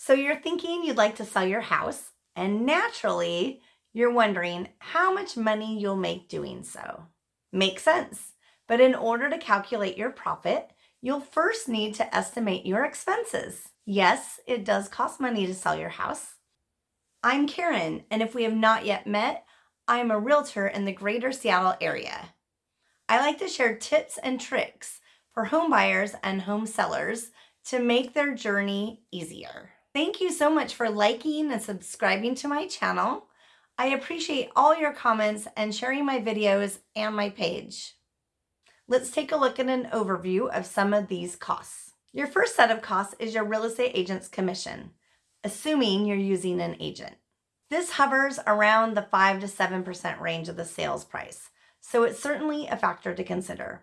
So you're thinking you'd like to sell your house, and naturally, you're wondering how much money you'll make doing so. Makes sense. But in order to calculate your profit, you'll first need to estimate your expenses. Yes, it does cost money to sell your house. I'm Karen, and if we have not yet met, I am a realtor in the greater Seattle area. I like to share tips and tricks for home buyers and home sellers to make their journey easier. Thank you so much for liking and subscribing to my channel. I appreciate all your comments and sharing my videos and my page. Let's take a look at an overview of some of these costs. Your first set of costs is your real estate agent's commission, assuming you're using an agent. This hovers around the 5 to 7% range of the sales price, so it's certainly a factor to consider.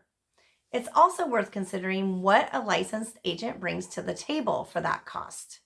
It's also worth considering what a licensed agent brings to the table for that cost.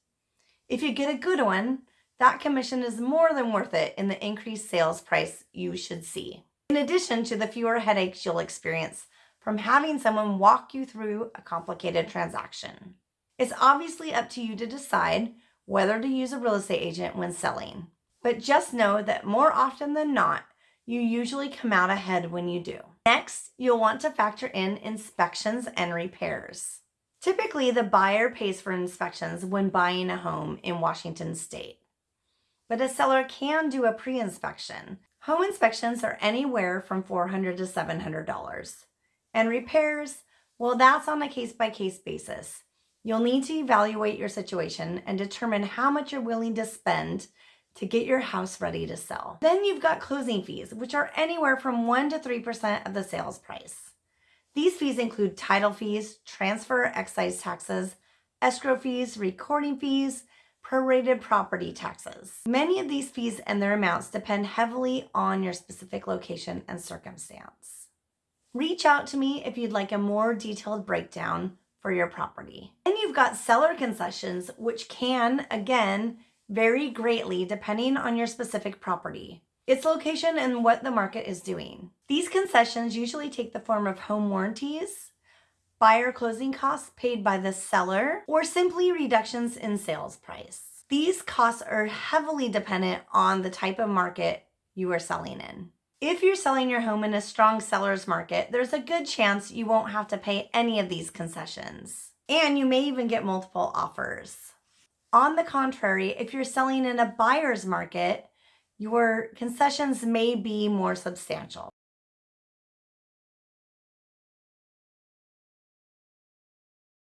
If you get a good one, that commission is more than worth it in the increased sales price you should see. In addition to the fewer headaches you'll experience from having someone walk you through a complicated transaction. It's obviously up to you to decide whether to use a real estate agent when selling. But just know that more often than not, you usually come out ahead when you do. Next, you'll want to factor in inspections and repairs. Typically, the buyer pays for inspections when buying a home in Washington state. But a seller can do a pre-inspection. Home inspections are anywhere from $400 to $700. And repairs, well, that's on a case-by-case -case basis. You'll need to evaluate your situation and determine how much you're willing to spend to get your house ready to sell. Then you've got closing fees, which are anywhere from 1% to 3% of the sales price. These fees include title fees, transfer excise taxes, escrow fees, recording fees, prorated property taxes. Many of these fees and their amounts depend heavily on your specific location and circumstance. Reach out to me if you'd like a more detailed breakdown for your property. And you've got seller concessions, which can, again, vary greatly depending on your specific property, its location, and what the market is doing. These concessions usually take the form of home warranties, buyer closing costs paid by the seller, or simply reductions in sales price. These costs are heavily dependent on the type of market you are selling in. If you're selling your home in a strong seller's market, there's a good chance you won't have to pay any of these concessions. And you may even get multiple offers. On the contrary, if you're selling in a buyer's market, your concessions may be more substantial.